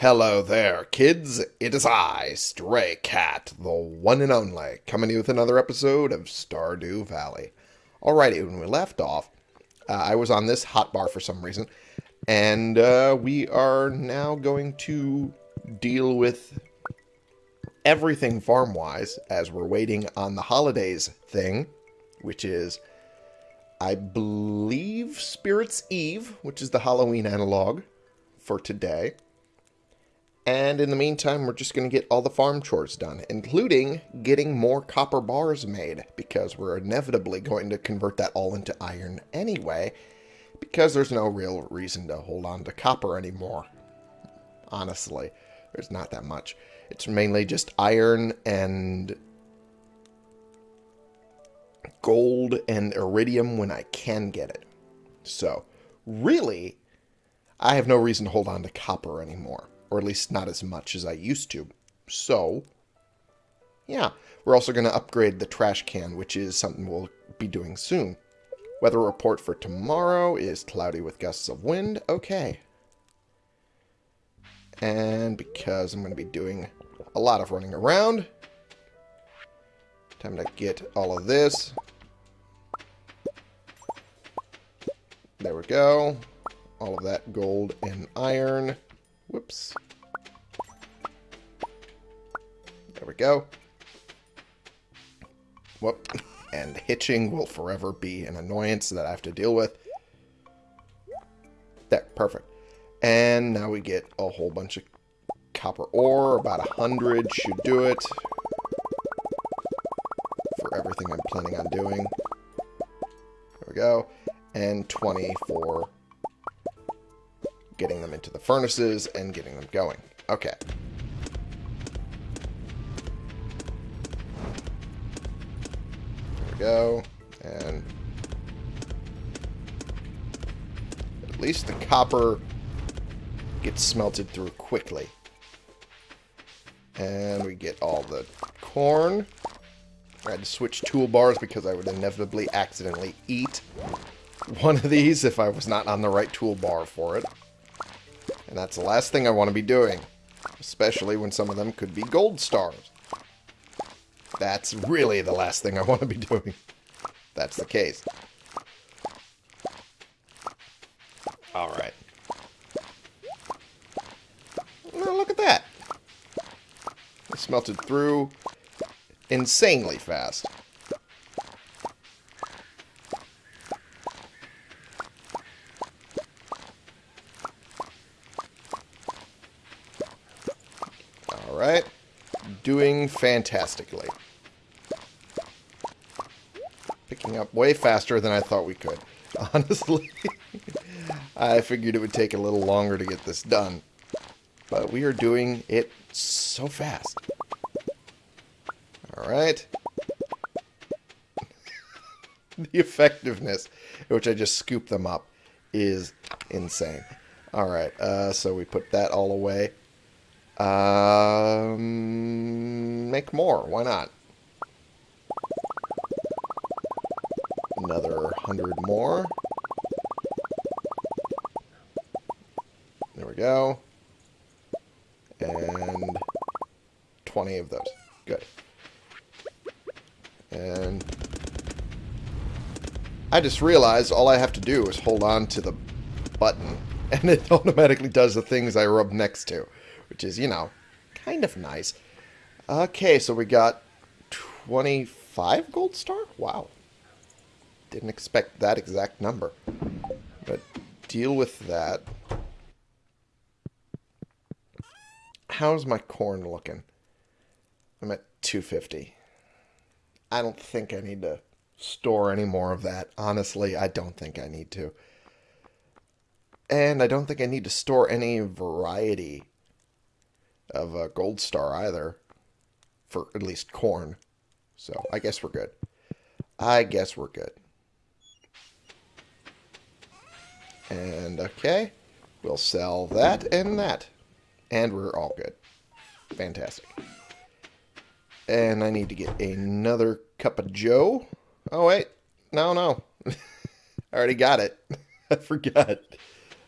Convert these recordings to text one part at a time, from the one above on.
Hello there, kids. It is I, Stray Cat, the one and only, coming to you with another episode of Stardew Valley. Alrighty, when we left off, uh, I was on this hotbar for some reason, and uh, we are now going to deal with everything farm-wise as we're waiting on the holidays thing, which is, I believe, Spirit's Eve, which is the Halloween analog for today. And in the meantime, we're just going to get all the farm chores done, including getting more copper bars made, because we're inevitably going to convert that all into iron anyway, because there's no real reason to hold on to copper anymore. Honestly, there's not that much. It's mainly just iron and gold and iridium when I can get it. So, really, I have no reason to hold on to copper anymore or at least not as much as I used to. So, yeah, we're also going to upgrade the trash can, which is something we'll be doing soon. Weather report for tomorrow is cloudy with gusts of wind. Okay. And because I'm going to be doing a lot of running around, time to get all of this. There we go. All of that gold and iron. Whoops. There we go. Whoop. And hitching will forever be an annoyance that I have to deal with. There, perfect. And now we get a whole bunch of copper ore. About a hundred should do it. For everything I'm planning on doing. There we go. And 20 for getting them into the furnaces and getting them going. Okay. There we go. And at least the copper gets smelted through quickly. And we get all the corn. I had to switch toolbars because I would inevitably accidentally eat one of these if I was not on the right toolbar for it. And that's the last thing I want to be doing. Especially when some of them could be gold stars. That's really the last thing I want to be doing. That's the case. Alright. Well, look at that. It smelted through insanely fast. Alright. Doing fantastically. Picking up way faster than I thought we could. Honestly, I figured it would take a little longer to get this done. But we are doing it so fast. Alright. the effectiveness which I just scoop them up is insane. Alright, uh, so we put that all away. Um, make more. Why not? Another hundred more. There we go. And 20 of those. Good. And I just realized all I have to do is hold on to the button and it automatically does the things I rub next to which is, you know, kind of nice. Okay, so we got 25 gold star? Wow. Didn't expect that exact number. But deal with that. How's my corn looking? I'm at 250. I don't think I need to store any more of that. Honestly, I don't think I need to. And I don't think I need to store any variety of a gold star either, for at least corn. So I guess we're good. I guess we're good. And okay, we'll sell that and that. And we're all good. Fantastic. And I need to get another cup of joe. Oh, wait. No, no. I already got it. I forgot.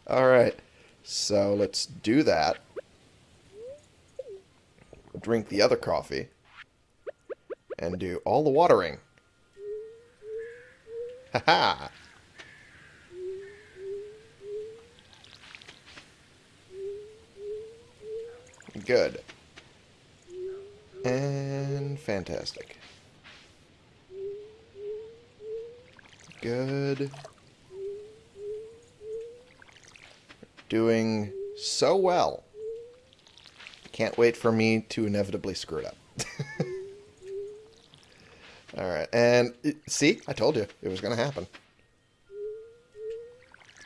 All right. So let's do that. Drink the other coffee and do all the watering. Haha! Good. And fantastic. Good. Doing so well. Can't wait for me to inevitably screw it up. Alright, and see? I told you it was going to happen.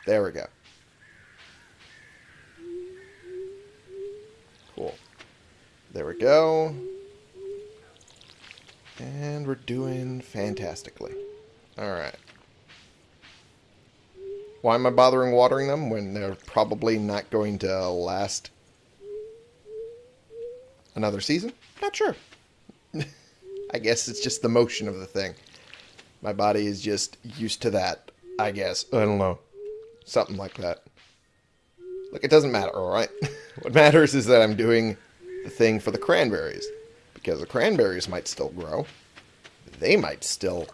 There we go. Cool. There we go. And we're doing fantastically. Alright. Why am I bothering watering them when they're probably not going to last another season? Not sure. I guess it's just the motion of the thing. My body is just used to that, I guess. I don't know. Something like that. Look, it doesn't matter, alright? what matters is that I'm doing the thing for the cranberries. Because the cranberries might still grow. They might still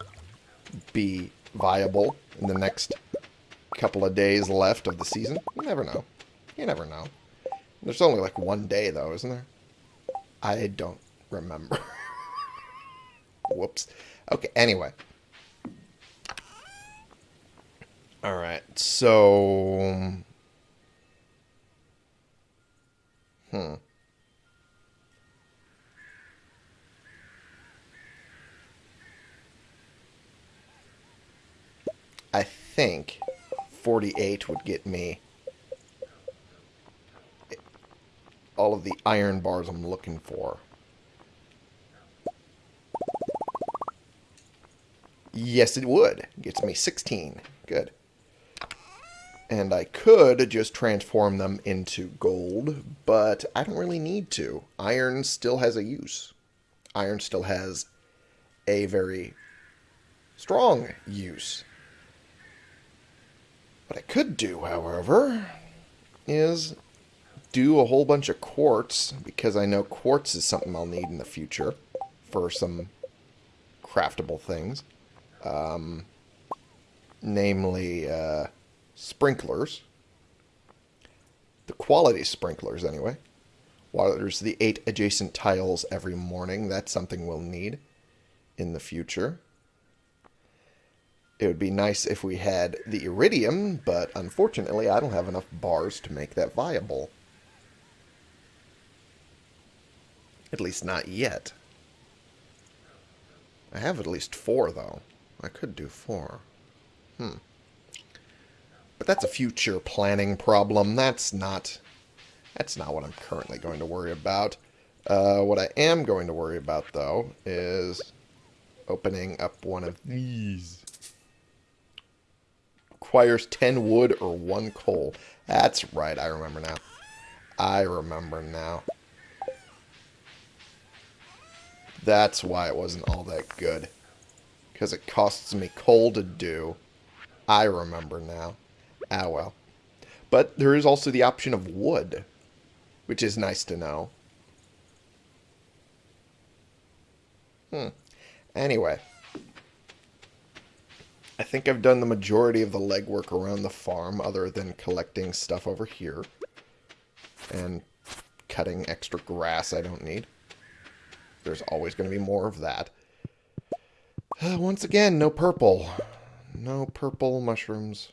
be viable in the next couple of days left of the season. You never know. You never know. There's only like one day, though, isn't there? I don't remember. Whoops. Okay, anyway. Alright, so... Hmm. I think 48 would get me all of the iron bars I'm looking for. Yes, it would. Gets me 16. Good. And I could just transform them into gold, but I don't really need to. Iron still has a use. Iron still has a very strong use. What I could do, however, is do a whole bunch of quartz, because I know quartz is something I'll need in the future for some craftable things. Um, namely, uh, sprinklers. The quality sprinklers, anyway. Waters the eight adjacent tiles every morning. That's something we'll need in the future. It would be nice if we had the iridium, but unfortunately I don't have enough bars to make that viable. At least not yet. I have at least four, though. I could do four. Hmm. But that's a future planning problem. That's not... That's not what I'm currently going to worry about. Uh, what I am going to worry about, though, is opening up one of these. Requires 10 wood or 1 coal. That's right, I remember now. I remember now. That's why it wasn't all that good. Because it costs me coal to do. I remember now. Ah, well. But there is also the option of wood, which is nice to know. Hmm. Anyway. I think I've done the majority of the legwork around the farm other than collecting stuff over here. And cutting extra grass I don't need. There's always going to be more of that. Uh, once again, no purple. No purple mushrooms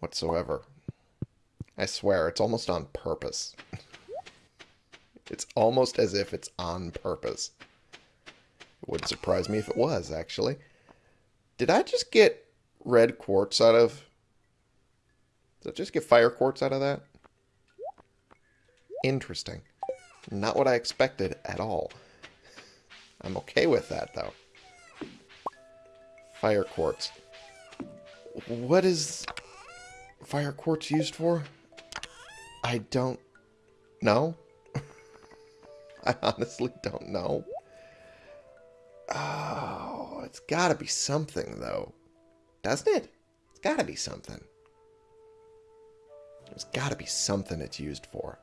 whatsoever. I swear, it's almost on purpose. it's almost as if it's on purpose. It wouldn't surprise me if it was, actually. Did I just get red quartz out of... Did I just get fire quartz out of that? Interesting. Not what I expected at all. I'm okay with that, though. Fire quartz. What is fire quartz used for? I don't know. I honestly don't know. Oh, it's got to be something, though. Doesn't it? It's got to be something. There's got to be something it's used for.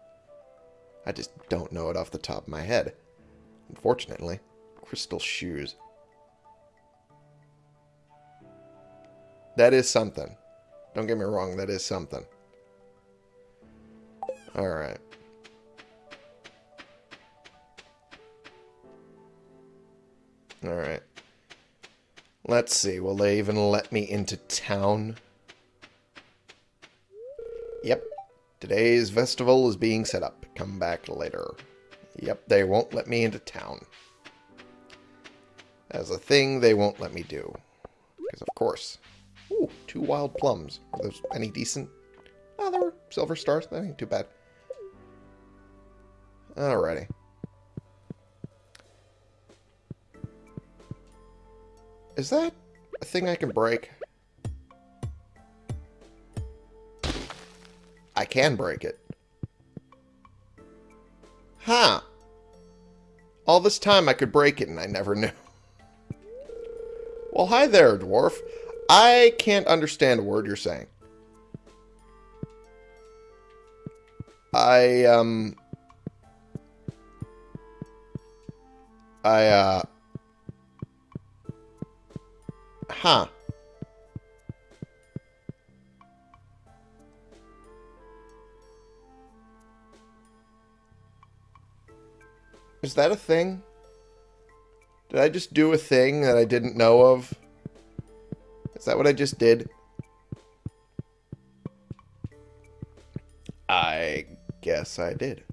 I just don't know it off the top of my head. Unfortunately. Crystal shoes. That is something. Don't get me wrong, that is something. Alright. Alright. Let's see, will they even let me into town? Yep. Today's festival is being set up. Come back later. Yep, they won't let me into town. As a thing they won't let me do. Because of course. Ooh, two wild plums. Are those any decent? Ah, oh, they were silver stars. That ain't too bad. Alrighty. Is that a thing I can break? I can break it. Huh. All this time I could break it and I never knew. Well, hi there, dwarf. I can't understand a word you're saying. I, um... I, uh... Huh. Is that a thing? Did I just do a thing that I didn't know of? Is that what I just did? I guess I did.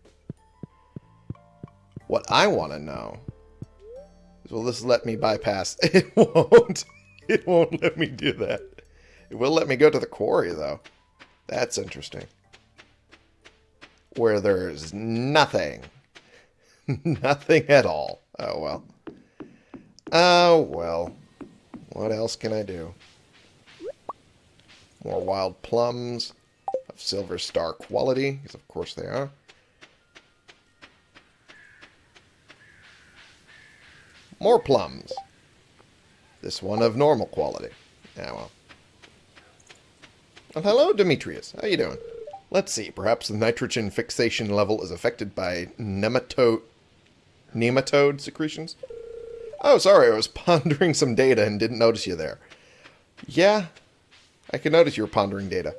What I want to know is will this let me bypass? It won't. It won't let me do that. It will let me go to the quarry, though. That's interesting. Where there's nothing. nothing at all. Oh, well. Oh, well. What else can I do? More wild plums of silver star quality, because of course they are. More plums. This one of normal quality. Yeah, well. Well, hello, Demetrius. How you doing? Let's see. Perhaps the nitrogen fixation level is affected by nematode, nematode secretions? Oh, sorry. I was pondering some data and didn't notice you there. Yeah, I can notice you were pondering data.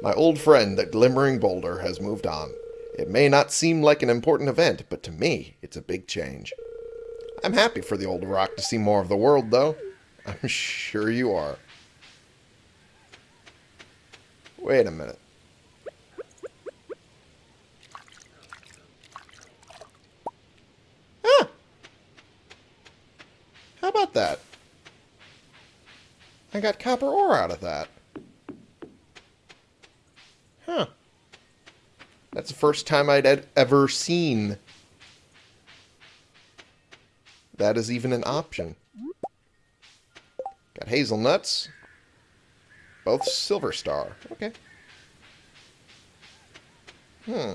My old friend, the Glimmering Boulder, has moved on. It may not seem like an important event, but to me, it's a big change. I'm happy for the old rock to see more of the world, though. I'm sure you are. Wait a minute. Ah! How about that? I got copper ore out of that. Huh. That's the first time I'd ever seen that is even an option. Got hazelnuts. Both silver star. Okay. Hmm.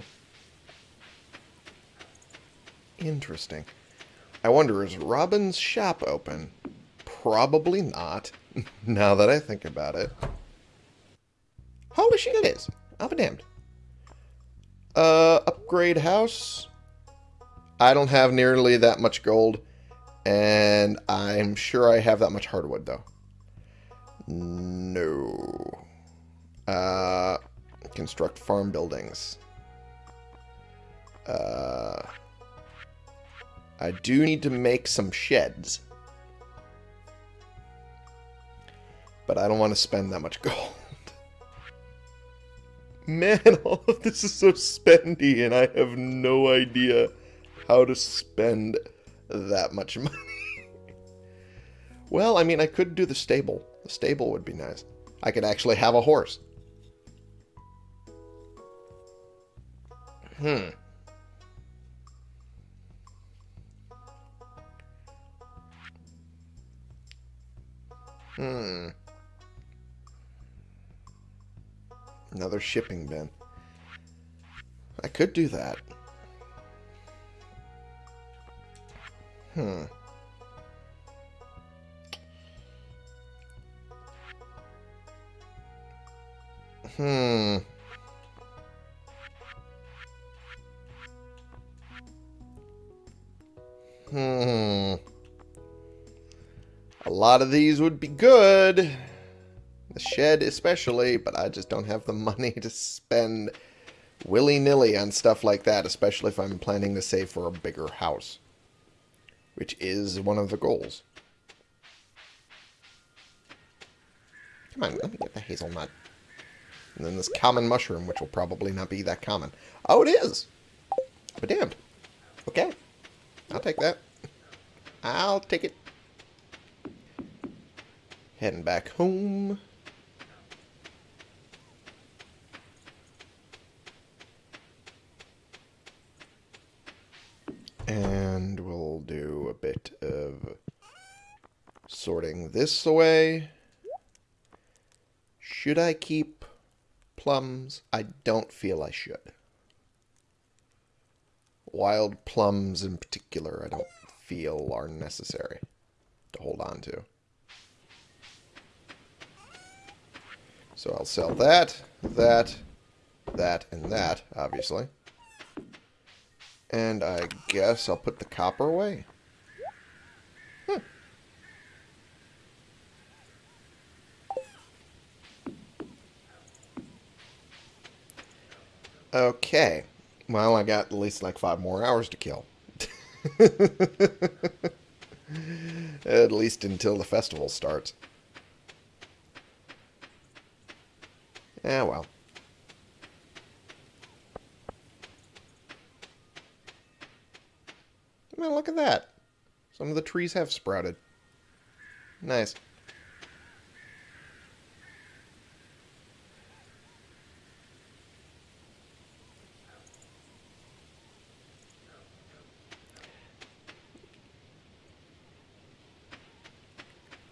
Interesting. I wonder, is Robin's shop open? Probably not, now that I think about it. Holy shit, it is. I'll be damned. Uh, upgrade house. I don't have nearly that much gold. And I'm sure I have that much hardwood, though. No. Uh, construct farm buildings. Uh, I do need to make some sheds. But I don't want to spend that much gold. Man, all of this is so spendy, and I have no idea how to spend that much money. well, I mean, I could do the stable. The stable would be nice. I could actually have a horse. Hmm. Hmm. Another shipping bin. I could do that. Hmm. Hmm. Hmm. A lot of these would be good. The shed especially, but I just don't have the money to spend willy-nilly on stuff like that, especially if I'm planning to save for a bigger house. Which is one of the goals. Come on, let me get the hazelnut. And then this common mushroom, which will probably not be that common. Oh, it is! But damned. Okay. I'll take that. I'll take it. Heading back home. And we'll do a bit of sorting this away. Should I keep plums? I don't feel I should. Wild plums in particular, I don't feel are necessary to hold on to. So I'll sell that, that, that, and that, obviously. And I guess I'll put the copper away. Hmm. Okay. Well, I got at least like five more hours to kill. at least until the festival starts. Yeah, well. I mean, look at that. Some of the trees have sprouted. Nice.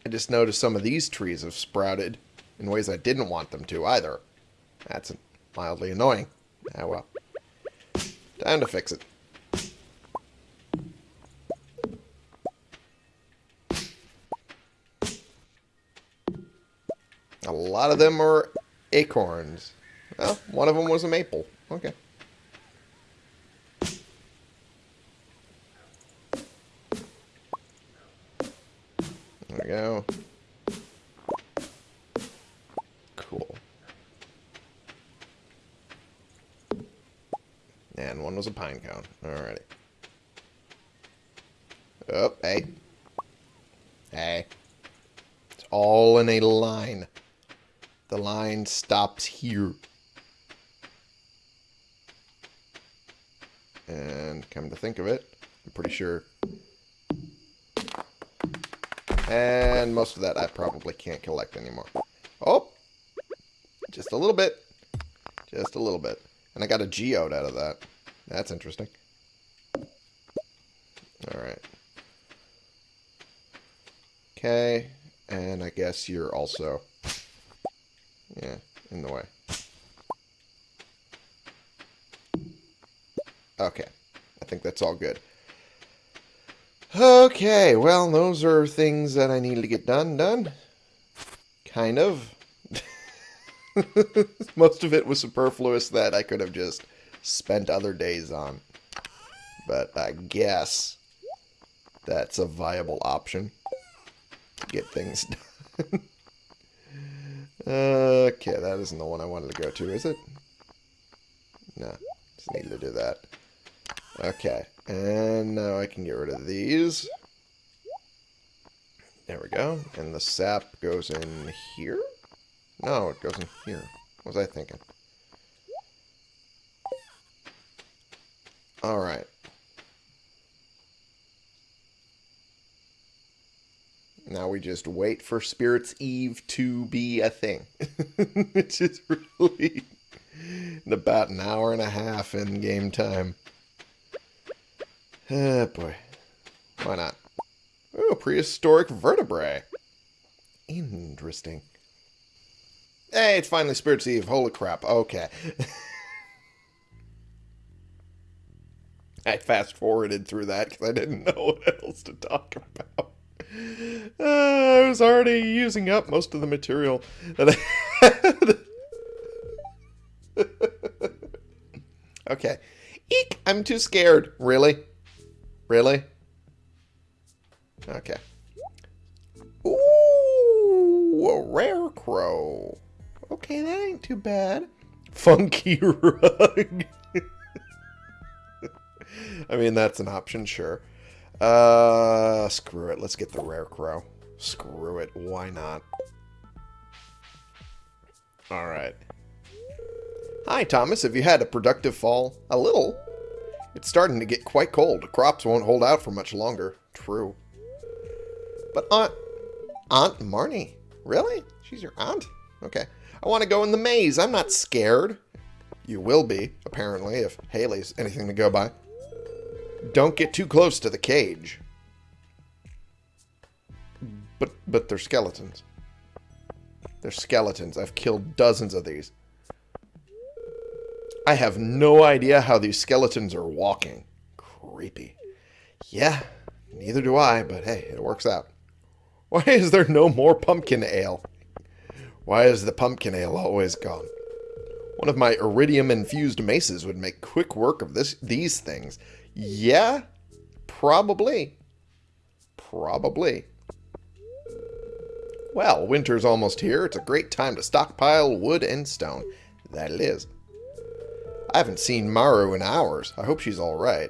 I just noticed some of these trees have sprouted in ways I didn't want them to either. That's mildly annoying. Ah, well. Time to fix it. A lot of them are acorns. Well, one of them was a maple. Okay. Here. And come to think of it, I'm pretty sure. And most of that I probably can't collect anymore. Oh! Just a little bit. Just a little bit. And I got a geode out of that. That's interesting. Alright. Okay. And I guess you're also the way. Okay. I think that's all good. Okay, well, those are things that I needed to get done, done. Kind of. Most of it was superfluous that I could have just spent other days on. But I guess that's a viable option to get things done. Okay, that isn't the one I wanted to go to, is it? No, just needed to do that. Okay, and now I can get rid of these. There we go. And the sap goes in here? No, it goes in here. What was I thinking? Alright. Now we just wait for Spirit's Eve to be a thing. Which is really about an hour and a half in game time. Ah, boy. Why not? Oh, prehistoric vertebrae. Interesting. Hey, it's finally Spirit's Eve. Holy crap. Okay. I fast forwarded through that because I didn't know what else to talk about. Uh, I was already using up most of the material that I had. okay. Eek! I'm too scared. Really? Really? Okay. Ooh, a rare crow. Okay, that ain't too bad. Funky rug. I mean, that's an option, sure. Uh, screw it. Let's get the rare crow. Screw it. Why not? Alright. Hi, Thomas. Have you had a productive fall? A little. It's starting to get quite cold. Crops won't hold out for much longer. True. But Aunt... Aunt Marnie? Really? She's your aunt? Okay. I want to go in the maze. I'm not scared. You will be, apparently, if Haley's anything to go by. Don't get too close to the cage. But but they're skeletons. They're skeletons. I've killed dozens of these. I have no idea how these skeletons are walking. Creepy. Yeah, neither do I, but hey, it works out. Why is there no more pumpkin ale? Why is the pumpkin ale always gone? One of my iridium-infused maces would make quick work of this these things. Yeah, probably. Probably. Well, winter's almost here. It's a great time to stockpile wood and stone. That it is. I haven't seen Maru in hours. I hope she's alright.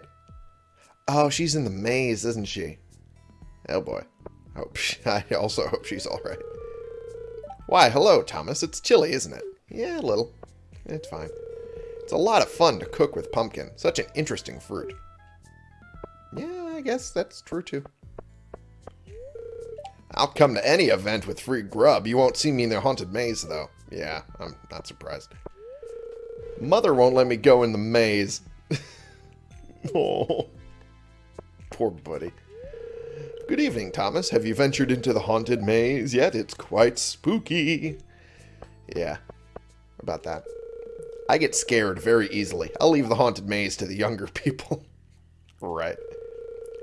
Oh, she's in the maze, isn't she? Oh boy. I, hope she, I also hope she's alright. Why, hello, Thomas. It's chilly, isn't it? Yeah, a little. It's fine. It's a lot of fun to cook with pumpkin. Such an interesting fruit. I guess that's true too. I'll come to any event with free grub. You won't see me in the haunted maze, though. Yeah, I'm not surprised. Mother won't let me go in the maze. oh, poor buddy. Good evening, Thomas. Have you ventured into the haunted maze yet? It's quite spooky. Yeah, about that. I get scared very easily. I'll leave the haunted maze to the younger people. right.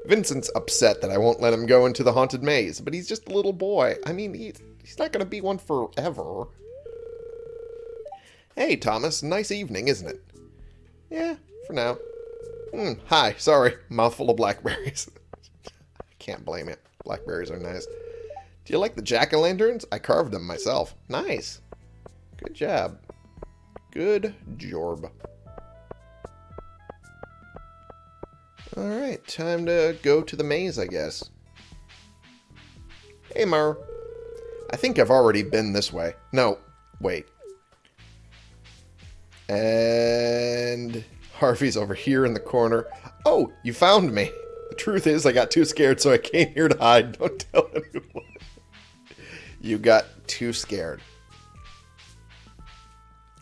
Vincent's upset that I won't let him go into the haunted maze, but he's just a little boy. I mean, he's, he's not going to be one forever. Hey, Thomas. Nice evening, isn't it? Yeah, for now. Mm, hi, sorry. Mouthful of blackberries. I can't blame it. Blackberries are nice. Do you like the jack-o'-lanterns? I carved them myself. Nice. Good job. Good job. Alright, time to go to the maze, I guess. Hey, Mar. I think I've already been this way. No, wait. And Harvey's over here in the corner. Oh, you found me. The truth is, I got too scared, so I came here to hide. Don't tell anyone. You got too scared.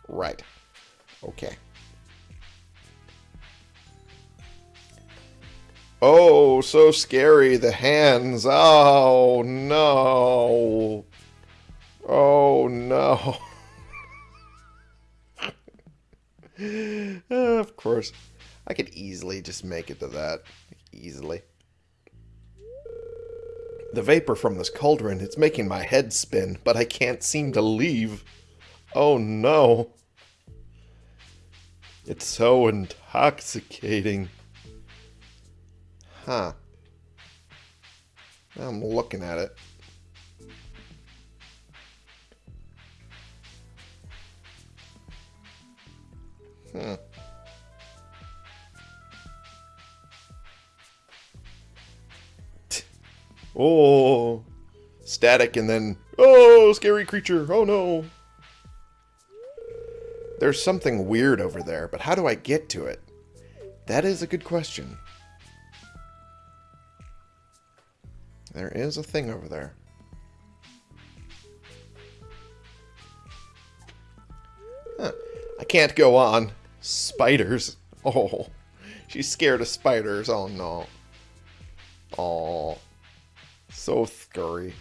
Right. Okay. Oh, so scary. The hands. Oh, no. Oh, no. uh, of course. I could easily just make it to that. Easily. The vapor from this cauldron, it's making my head spin, but I can't seem to leave. Oh no. It's so intoxicating. Huh. I'm looking at it. Hmm. oh, static and then, oh, scary creature. Oh no. There's something weird over there, but how do I get to it? That is a good question. There is a thing over there. Huh. I can't go on. Spiders. Oh, she's scared of spiders. Oh, no. Oh, so scary.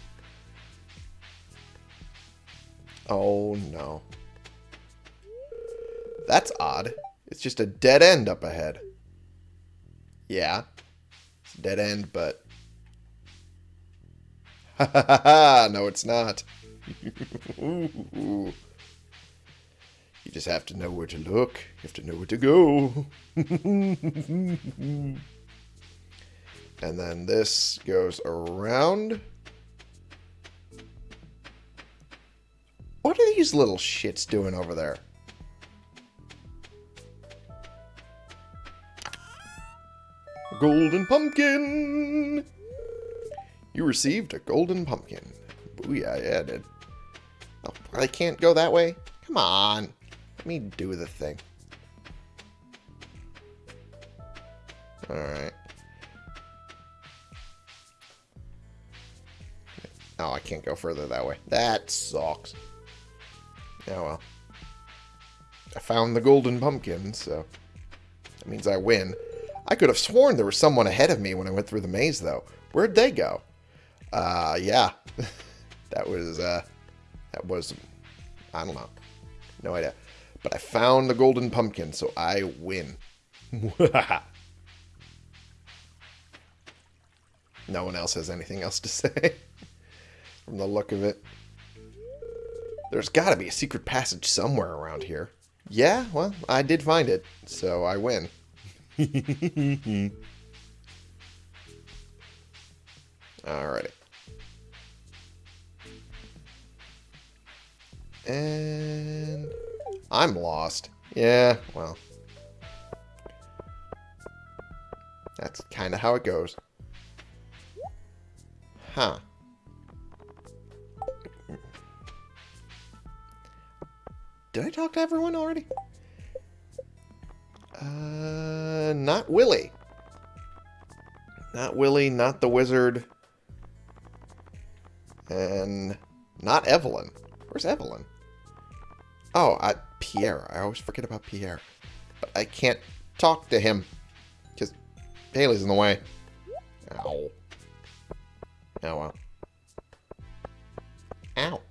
Oh, no. That's odd. It's just a dead end up ahead. Yeah. It's dead end, but... No, it's not. You just have to know where to look. You have to know where to go. And then this goes around. What are these little shits doing over there? Golden pumpkin! You received a golden pumpkin. Booyah, yeah, I did. Oh, I can't go that way? Come on. Let me do the thing. Alright. Oh, I can't go further that way. That sucks. Oh well. I found the golden pumpkin, so that means I win. I could have sworn there was someone ahead of me when I went through the maze, though. Where'd they go? Uh, yeah. that was, uh, that was, I don't know. No idea. But I found the golden pumpkin, so I win. no one else has anything else to say from the look of it. There's got to be a secret passage somewhere around here. Yeah, well, I did find it, so I win. Alrighty. And I'm lost. Yeah, well. That's kind of how it goes. Huh. Did I talk to everyone already? Uh, not Willy. Not Willy, not the wizard. And not Evelyn. Where's Evelyn? Oh, I, Pierre. I always forget about Pierre. But I can't talk to him. Because Haley's in the way. Ow. Oh, well. Ow.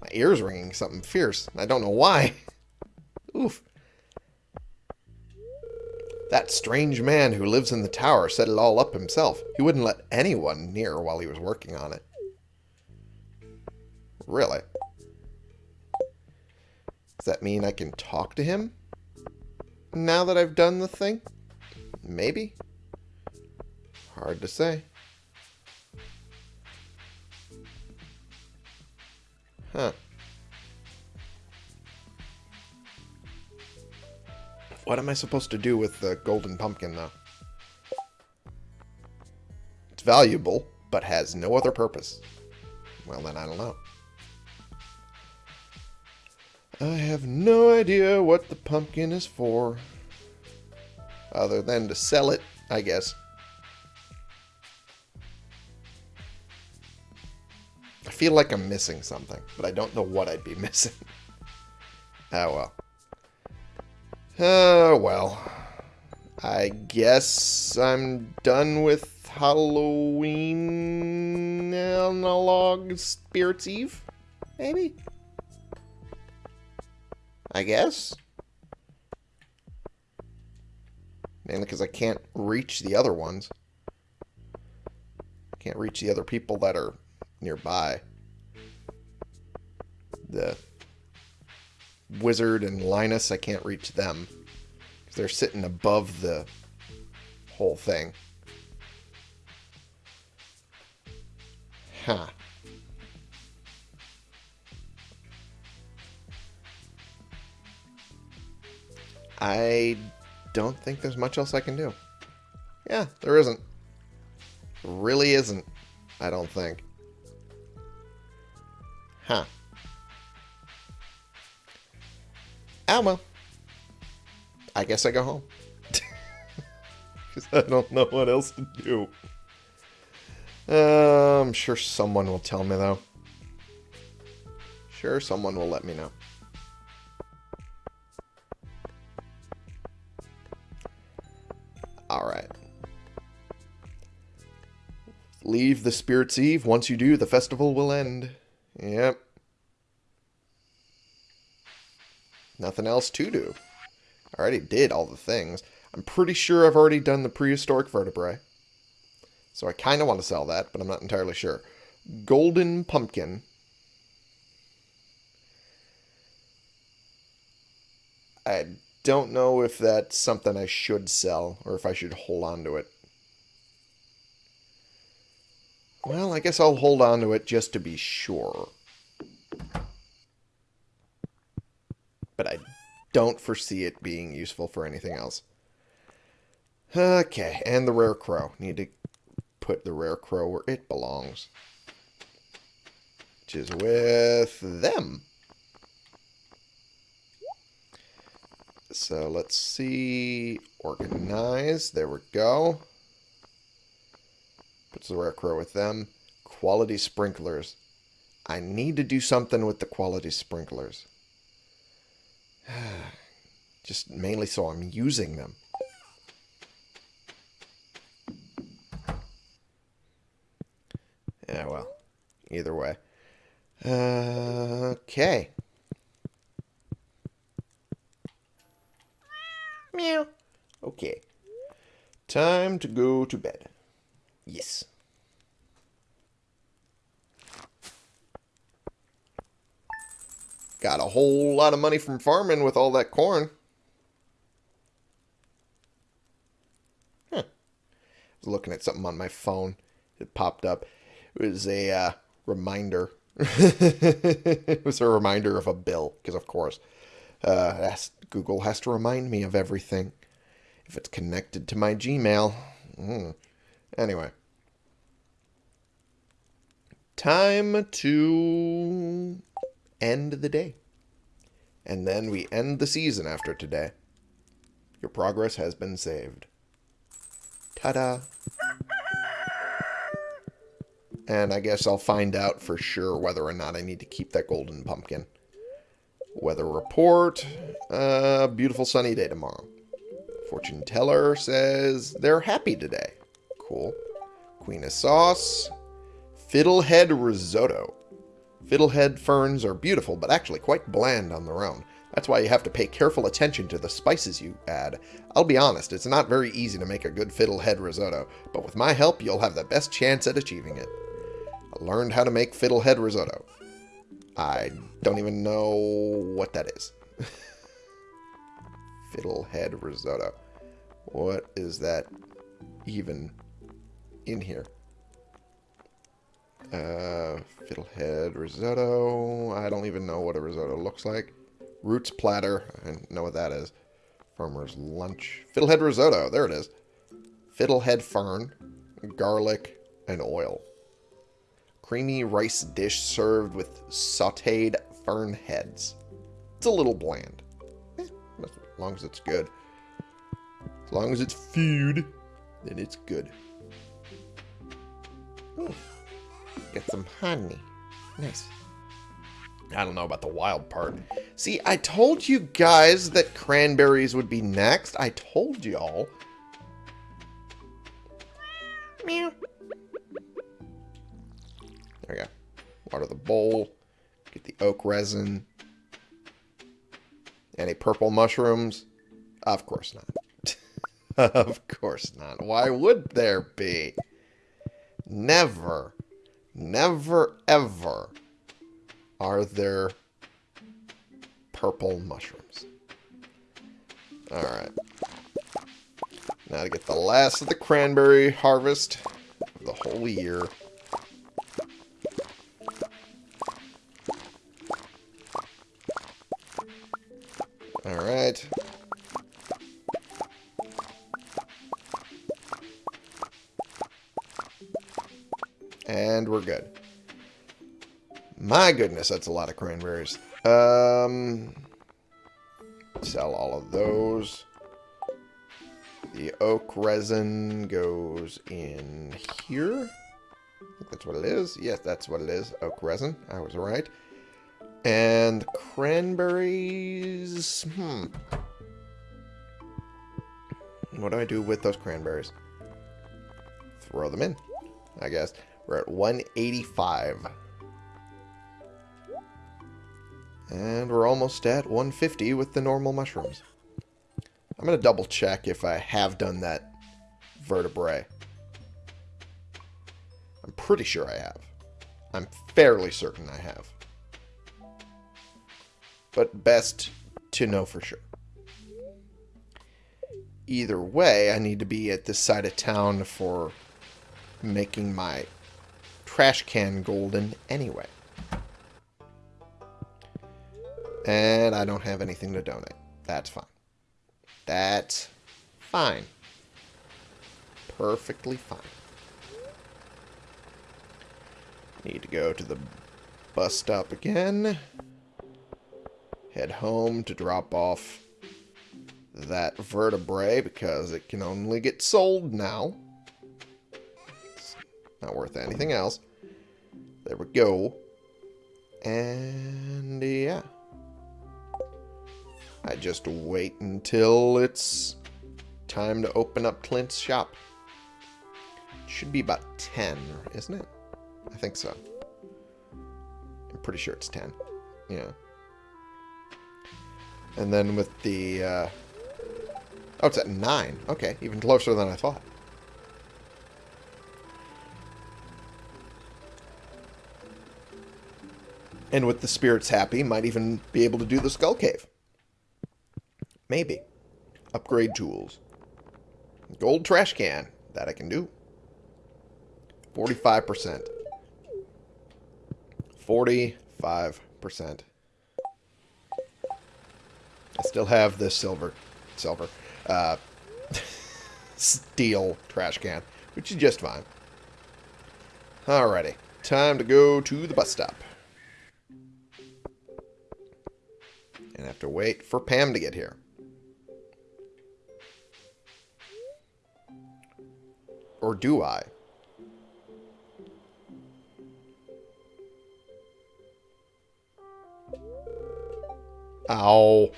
My ear's ringing something fierce. I don't know why. Oof. That strange man who lives in the tower set it all up himself. He wouldn't let anyone near while he was working on it. Really? Does that mean I can talk to him? Now that I've done the thing? Maybe? Hard to say. Huh. What am I supposed to do with the golden pumpkin, though? It's valuable, but has no other purpose. Well, then I don't know. I have no idea what the pumpkin is for. Other than to sell it, I guess. I feel like I'm missing something, but I don't know what I'd be missing. oh well. Oh, well. I guess I'm done with Halloween analog Spirits Eve? Maybe? I guess? Mainly because I can't reach the other ones. Can't reach the other people that are nearby. The Wizard and Linus, I can't reach them. Because they're sitting above the whole thing. Huh. I don't think there's much else I can do. Yeah, there isn't. Really isn't. I don't think. Huh. Oh, well. I guess I go home. Because I don't know what else to do. Uh, I'm sure someone will tell me, though. Sure, someone will let me know. The Spirit's Eve. Once you do, the festival will end. Yep. Nothing else to do. I already did all the things. I'm pretty sure I've already done the prehistoric vertebrae. So I kind of want to sell that, but I'm not entirely sure. Golden pumpkin. I don't know if that's something I should sell or if I should hold on to it. Well, I guess I'll hold on to it just to be sure. But I don't foresee it being useful for anything else. Okay, and the Rarecrow. Need to put the Rarecrow where it belongs. Which is with them. So let's see. Organize. There we go. Puts the Rarecrow with them. Quality sprinklers. I need to do something with the quality sprinklers. Just mainly so I'm using them. Yeah, well, either way. Uh, okay. Meow. Okay. Time to go to bed. Yes. Got a whole lot of money from farming with all that corn. Huh. I was looking at something on my phone. It popped up. It was a uh, reminder. it was a reminder of a bill, because of course, uh, Google has to remind me of everything if it's connected to my Gmail. Mm. Anyway. Time to end the day. And then we end the season after today. Your progress has been saved. Ta-da! And I guess I'll find out for sure whether or not I need to keep that golden pumpkin. Weather report. Uh, beautiful sunny day tomorrow. Fortune teller says they're happy today. Cool. Queen of sauce. Fiddlehead risotto. Fiddlehead ferns are beautiful, but actually quite bland on their own. That's why you have to pay careful attention to the spices you add. I'll be honest, it's not very easy to make a good fiddlehead risotto, but with my help, you'll have the best chance at achieving it. I learned how to make fiddlehead risotto. I don't even know what that is. fiddlehead risotto. What is that even in here? Uh, fiddlehead risotto. I don't even know what a risotto looks like. Roots platter. I know what that is. Farmer's lunch. Fiddlehead risotto. There it is. Fiddlehead fern, garlic, and oil. Creamy rice dish served with sauteed fern heads. It's a little bland. Eh, as long as it's good. As long as it's food, then it's good. Get some honey. Nice. I don't know about the wild part. See, I told you guys that cranberries would be next. I told y'all. Meow. There we go. Water the bowl. Get the oak resin. Any purple mushrooms? Of course not. of course not. Why would there be? Never. Never, ever are there purple mushrooms. Alright. Now to get the last of the cranberry harvest of the whole year. Alright. And we're good. My goodness, that's a lot of cranberries. Um, sell all of those. The oak resin goes in here. that's what it is. Yes, that's what it is. Oak resin. I was right. And cranberries... Hmm. What do I do with those cranberries? Throw them in, I guess. We're at 185. And we're almost at 150 with the normal mushrooms. I'm going to double check if I have done that vertebrae. I'm pretty sure I have. I'm fairly certain I have. But best to know for sure. Either way, I need to be at this side of town for making my trash can golden anyway. And I don't have anything to donate. That's fine. That's fine. Perfectly fine. Need to go to the bus stop again. Head home to drop off that vertebrae because it can only get sold now. Not worth anything else. There we go. And yeah. I just wait until it's time to open up Clint's shop. Should be about 10, isn't it? I think so. I'm pretty sure it's 10. Yeah. And then with the... Uh... Oh, it's at 9. Okay, even closer than I thought. And with the spirits happy, might even be able to do the Skull Cave. Maybe. Upgrade tools. Gold trash can. That I can do. 45%. 45%. I still have this silver, silver, uh, steel trash can, which is just fine. Alrighty, time to go to the bus stop. Have to wait for Pam to get here. Or do I? Ow.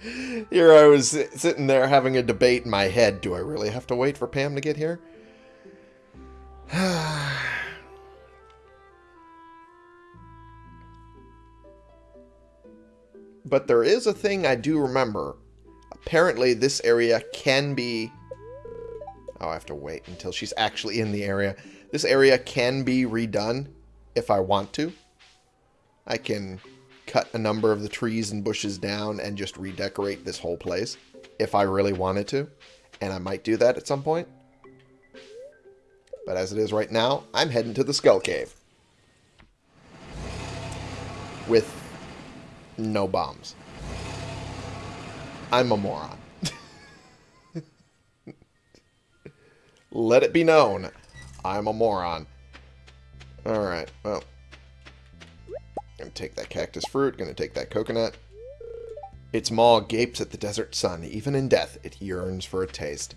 here I was sitting there having a debate in my head. Do I really have to wait for Pam to get here? But there is a thing I do remember. Apparently this area can be... Oh, I have to wait until she's actually in the area. This area can be redone if I want to. I can cut a number of the trees and bushes down and just redecorate this whole place if I really wanted to. And I might do that at some point. But as it is right now, I'm heading to the Skull Cave. With no bombs. I'm a moron. Let it be known. I'm a moron. Alright, well. Gonna take that cactus fruit, gonna take that coconut. Its maw gapes at the desert sun. Even in death, it yearns for a taste.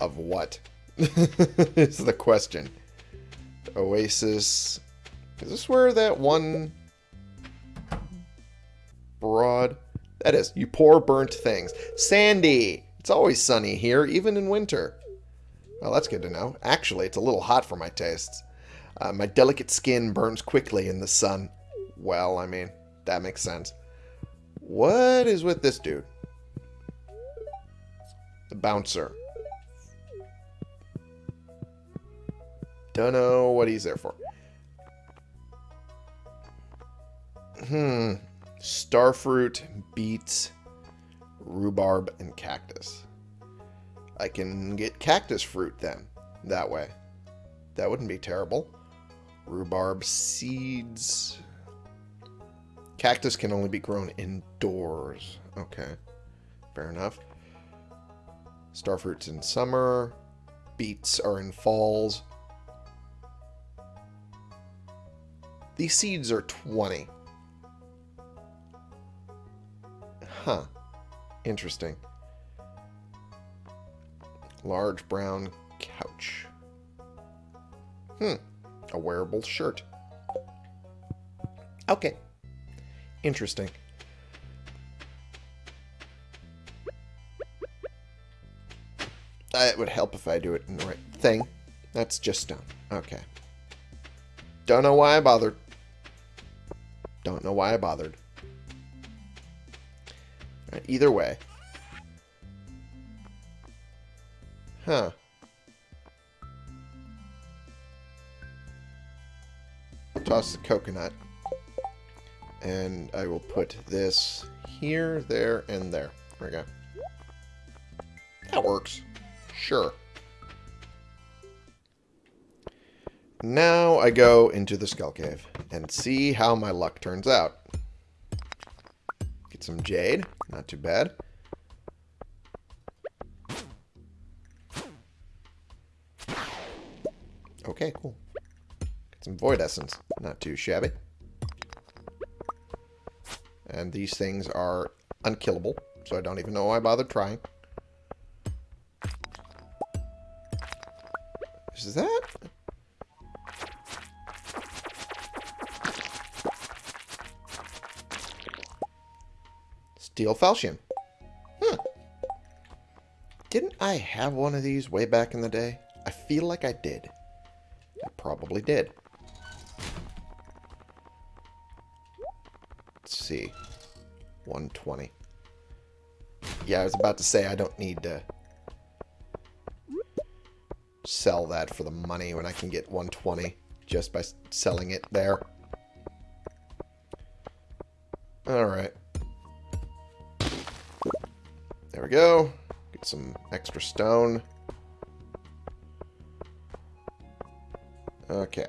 Of what? is the question. Oasis. Is this where that one That is, you poor burnt things. Sandy! It's always sunny here, even in winter. Well, that's good to know. Actually, it's a little hot for my tastes. Uh, my delicate skin burns quickly in the sun. Well, I mean, that makes sense. What is with this dude? The bouncer. Don't know what he's there for. Hmm. Starfruit, beets, rhubarb, and cactus. I can get cactus fruit then, that way. That wouldn't be terrible. Rhubarb seeds. Cactus can only be grown indoors. Okay, fair enough. Starfruit's in summer. Beets are in falls. These seeds are 20. Huh. Interesting. Large brown couch. Hmm. A wearable shirt. Okay. Interesting. It would help if I do it in the right thing. That's just stone. Okay. Don't know why I bothered. Don't know why I bothered. Either way. Huh. Toss the coconut. And I will put this here, there, and there. There we go. That works. Sure. Now I go into the Skull Cave and see how my luck turns out. Get some jade. Not too bad. Okay, cool. Get some void essence. Not too shabby. And these things are unkillable, so I don't even know why I bothered trying. Is that? Steel falchion. Hmm. Didn't I have one of these way back in the day? I feel like I did. I probably did. Let's see. 120. Yeah, I was about to say I don't need to sell that for the money when I can get 120 just by selling it there. Alright. There we go. Get some extra stone. Okay.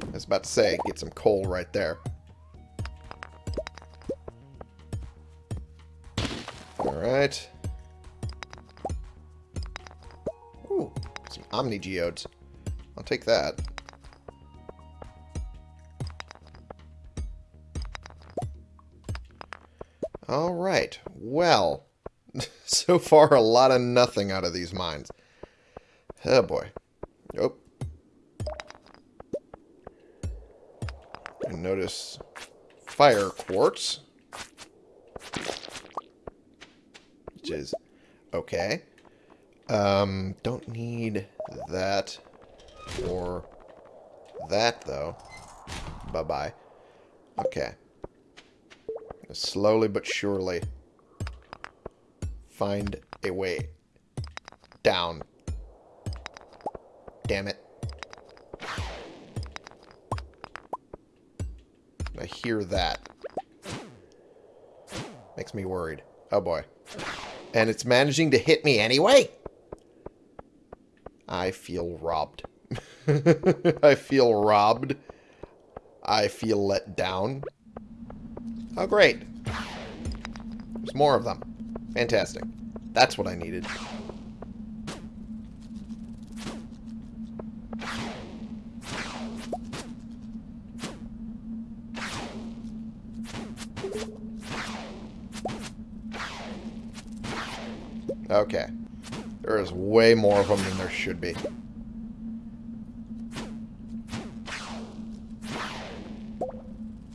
I was about to say, get some coal right there. Alright. Ooh, some Omni Geodes. I'll take that. Alright, well, so far a lot of nothing out of these mines. Oh boy. Nope. And notice fire quartz. Which is okay. Um, don't need that or that though. Bye-bye. Okay slowly but surely find a way down. Damn it. I hear that. Makes me worried. Oh boy. And it's managing to hit me anyway? I feel robbed. I feel robbed. I feel let down. Oh, great. There's more of them. Fantastic. That's what I needed. Okay. There is way more of them than there should be.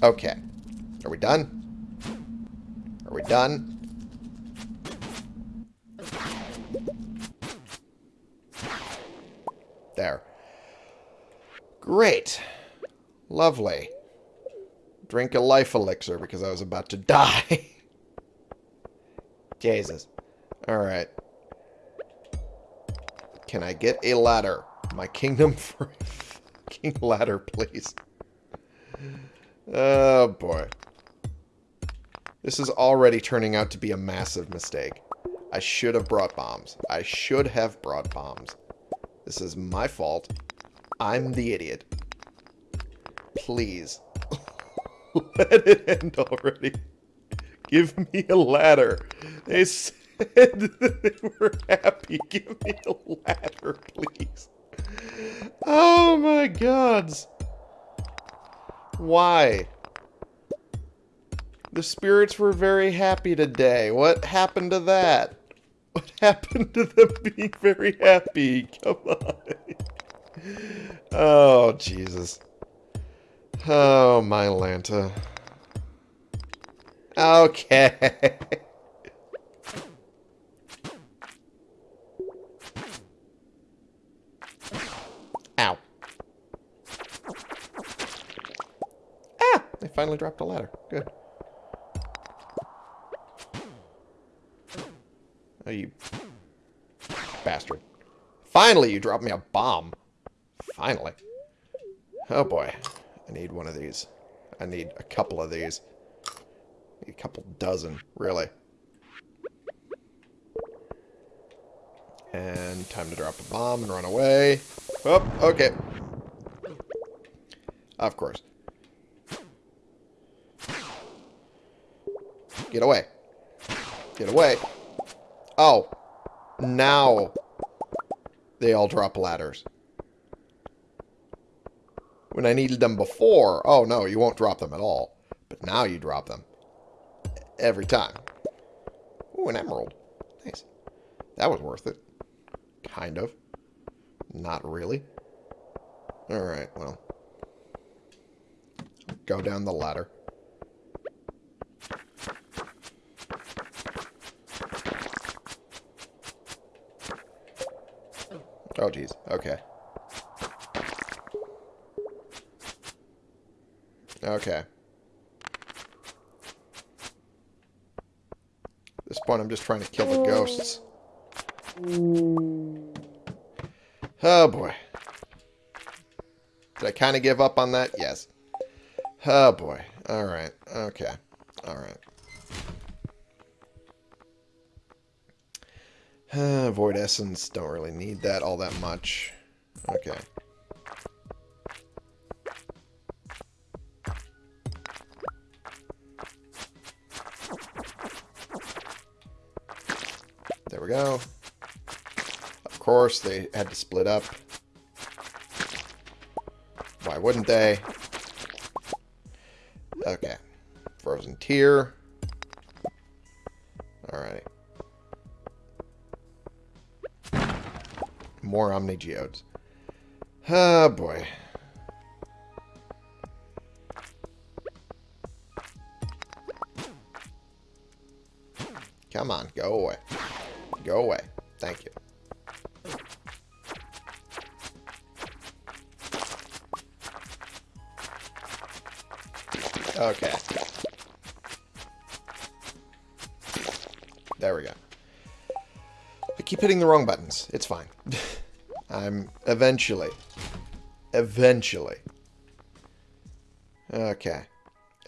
Okay. Are we done? Are we done? There. Great. Lovely. Drink a life elixir because I was about to die. Jesus. Alright. Can I get a ladder? My kingdom for king ladder, please. Oh, boy. This is already turning out to be a massive mistake. I should have brought bombs. I should have brought bombs. This is my fault. I'm the idiot. Please. Let it end already. Give me a ladder. They said that they were happy. Give me a ladder, please. Oh my gods. Why? The spirits were very happy today. What happened to that? What happened to them being very happy? Come on. Oh, Jesus. Oh, my Lanta. Okay. Ow. Ah! They finally dropped a ladder. Good. Oh, you bastard. Finally, you dropped me a bomb. Finally. Oh, boy. I need one of these. I need a couple of these. a couple dozen, really. And time to drop a bomb and run away. Oh, okay. Of course. Get away. Get away. Oh. Now they all drop ladders. When I needed them before, oh no, you won't drop them at all. But now you drop them. Every time. Ooh, an emerald. Nice. That was worth it. Kind of. Not really. Alright, well. Go down the ladder. Oh, jeez. Okay. Okay. At this point, I'm just trying to kill the ghosts. Oh, boy. Did I kind of give up on that? Yes. Oh, boy. Alright. Okay. Alright. Uh, Void Essence, don't really need that all that much. Okay. There we go. Of course, they had to split up. Why wouldn't they? Okay. Frozen Tear. More Omni Geodes. Oh, boy. Come on, go away. Go away. Thank you. Okay. There we go. I keep hitting the wrong buttons. It's fine. I'm eventually, eventually, okay,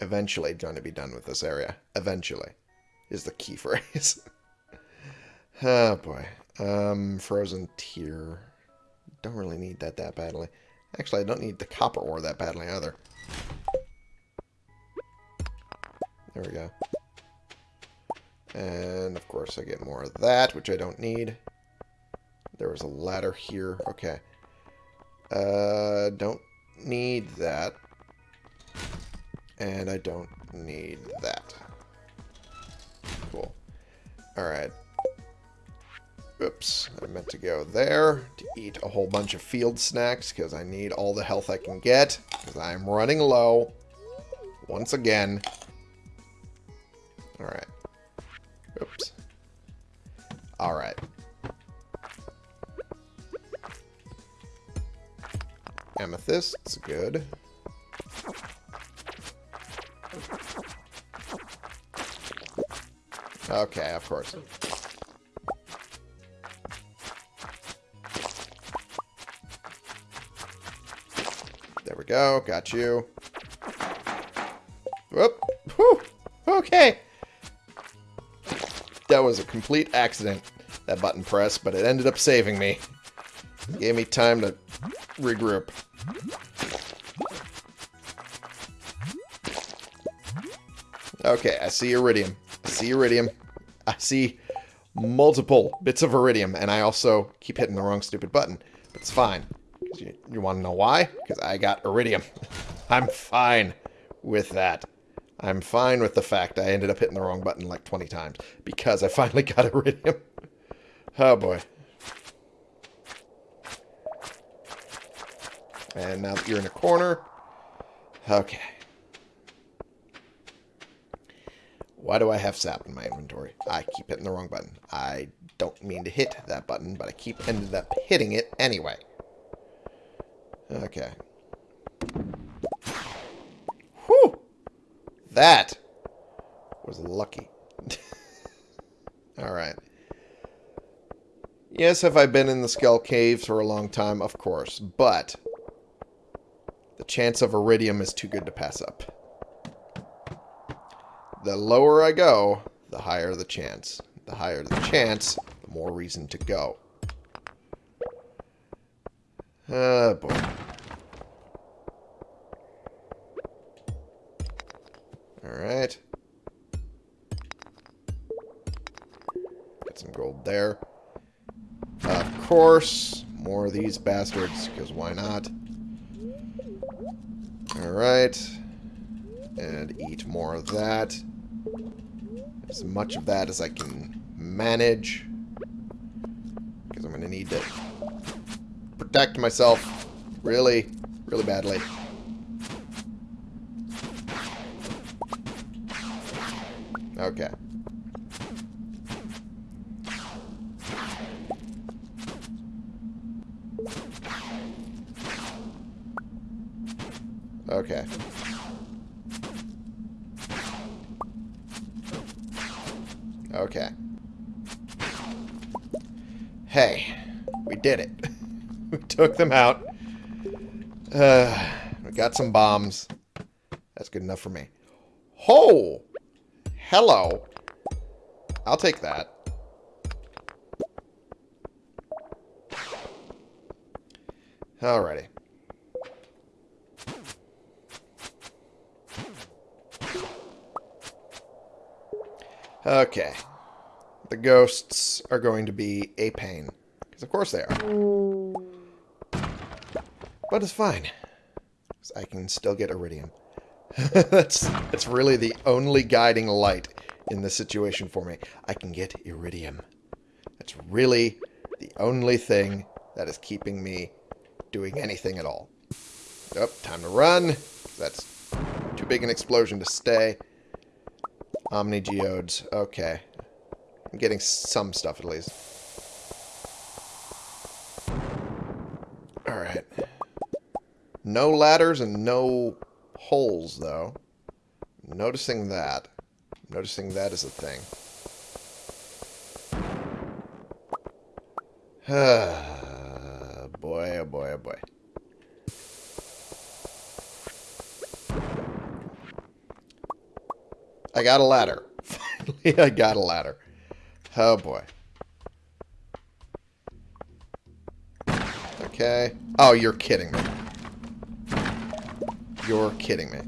eventually going to be done with this area. Eventually is the key phrase. oh boy. Um, frozen tear. Don't really need that that badly. Actually, I don't need the copper ore that badly either. There we go. And, of course, I get more of that, which I don't need. There was a ladder here. Okay. Uh, don't need that. And I don't need that. Cool. Alright. Oops. I meant to go there to eat a whole bunch of field snacks because I need all the health I can get because I'm running low. Once again. Alright. Oops. Alright. Amethyst's good. Okay, of course. There we go. Got you. Whoop. Whew. Okay. That was a complete accident, that button press, but it ended up saving me. Gave me time to regroup. Okay, I see iridium. I see iridium. I see multiple bits of iridium, and I also keep hitting the wrong stupid button. But it's fine. You, you want to know why? Because I got iridium. I'm fine with that. I'm fine with the fact I ended up hitting the wrong button like 20 times. Because I finally got iridium. oh boy. And now that you're in a corner. Okay. Why do I have sap in my inventory? I keep hitting the wrong button. I don't mean to hit that button, but I keep ended up hitting it anyway. Okay. Whew! That was lucky. Alright. Yes, have I been in the Skull Caves for a long time? Of course. But the chance of iridium is too good to pass up. The lower I go, the higher the chance. The higher the chance, the more reason to go. Oh, boy. Alright. Get some gold there. Of course, more of these bastards, because why not? Alright. And eat more of that. As much of that as I can manage. Because I'm going to need to protect myself really, really badly. Okay. Okay. Did it. we took them out. Uh, we got some bombs. That's good enough for me. Oh! Hello. I'll take that. Alrighty. Okay. The ghosts are going to be a pain. Of course they are. But it's fine. I can still get iridium. that's, that's really the only guiding light in this situation for me. I can get iridium. That's really the only thing that is keeping me doing anything at all. Nope, time to run. That's too big an explosion to stay. Omni Geodes. Okay. I'm getting some stuff at least. Alright. No ladders and no holes, though. Noticing that. Noticing that is a thing. boy, oh boy, oh boy. I got a ladder. Finally, I got a ladder. Oh, boy. Okay. Oh, you're kidding me. You're kidding me.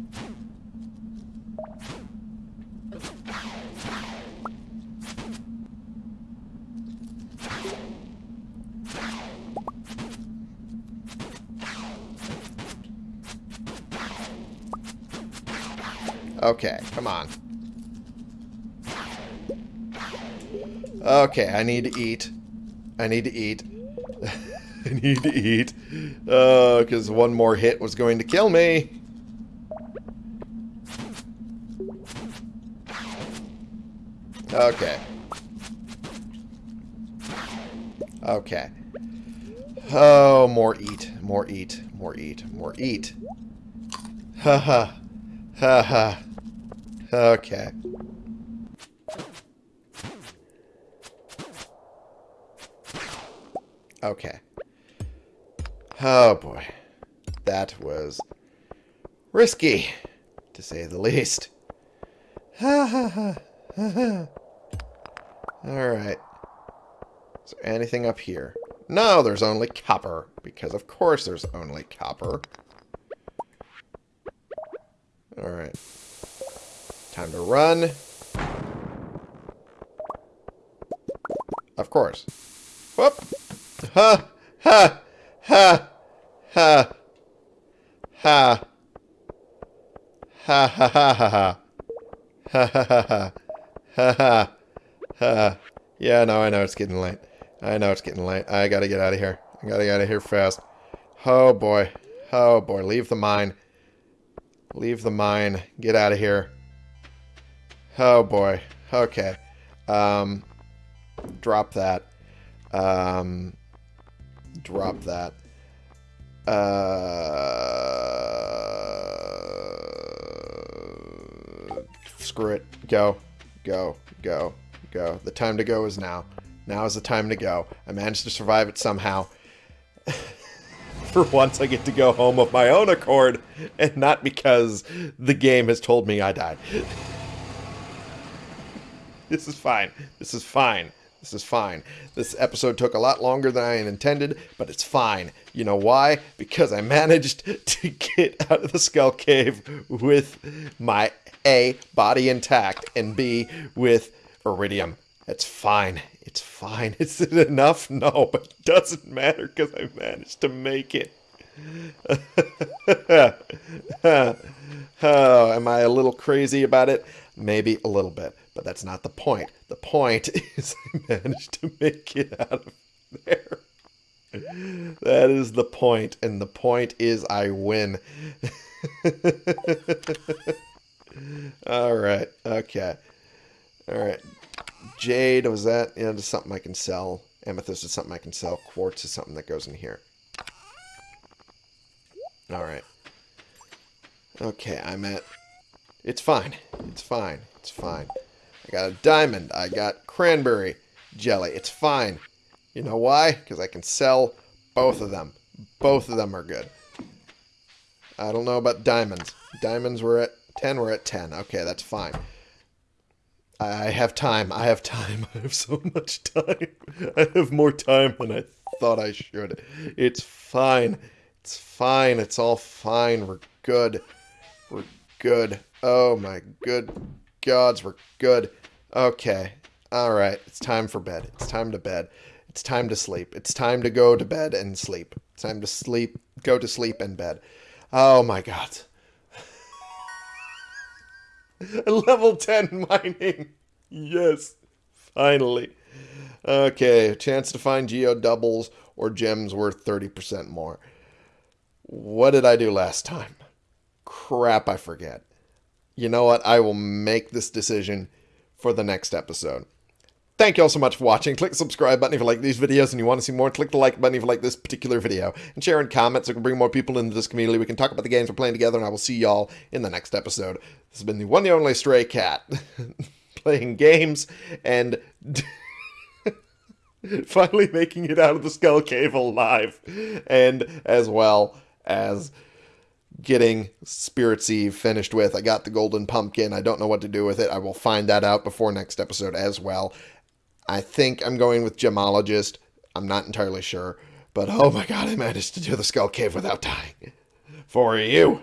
Okay, come on. Okay, I need to eat. I need to eat. Need to eat. Uh, because one more hit was going to kill me. Okay. Okay. Oh, more eat. More eat. More eat. More eat. Ha ha. Ha ha. Okay. Okay. Oh boy. That was risky, to say the least. Ha ha ha. Alright. Is there anything up here? No, there's only copper. Because of course there's only copper. Alright. Time to run. Of course. Whoop! Ha! Ha! Ha! Ha! Ha! Ha ha ha ha ha. Ha ha ha ha. Ha ha. Yeah, no, I know it's getting late. I know it's getting late. I gotta get out of here. I gotta get out of here fast. Oh boy. Oh boy. Leave the mine. Leave the mine. Get out of here. Oh boy. Okay. Um, drop that. Um, drop that. Uh, screw it. Go. Go. Go. Go. The time to go is now. Now is the time to go. I managed to survive it somehow. For once, I get to go home of my own accord, and not because the game has told me I died. this is fine. This is fine. This is fine. This episode took a lot longer than I intended, but it's fine. You know why? Because I managed to get out of the skull cave with my A, body intact, and B, with iridium. It's fine. It's fine. Is it enough? No, but it doesn't matter because I managed to make it. oh, am I a little crazy about it? Maybe a little bit, but that's not the point. The point is I managed to make it out of there. That is the point, and the point is I win. All right, okay. All right. Jade, was that? Yeah, just something I can sell. Amethyst is something I can sell. Quartz is something that goes in here. Alright. Okay, I'm at... It's fine. It's fine. It's fine. I got a diamond. I got cranberry jelly. It's fine. You know why? Because I can sell both of them. Both of them are good. I don't know about diamonds. Diamonds were at 10. We're at 10. Okay, that's fine. I have time. I have time. I have so much time. I have more time than I thought I should. It's fine. It's fine. It's all fine. We're good. We're good. Oh my good gods, we're good. Okay. All right. It's time for bed. It's time to bed. It's time to sleep. It's time to go to bed and sleep. It's time to sleep, go to sleep and bed. Oh my god. Level 10 mining. Yes. Finally. Okay, chance to find geodes doubled or gems worth 30% more. What did I do last time? Crap, I forget. You know what? I will make this decision for the next episode. Thank you all so much for watching. Click the subscribe button if you like these videos and you want to see more. Click the like button if you like this particular video. And share and comment so we can bring more people into this community. We can talk about the games we're playing together, and I will see y'all in the next episode. This has been the one and only Stray Cat. playing games and finally making it out of the Skull Cave alive. And as well as getting Spirit's Eve finished with. I got the golden pumpkin. I don't know what to do with it. I will find that out before next episode as well. I think I'm going with Gemologist. I'm not entirely sure. But oh my god, I managed to do the Skull Cave without dying. For you.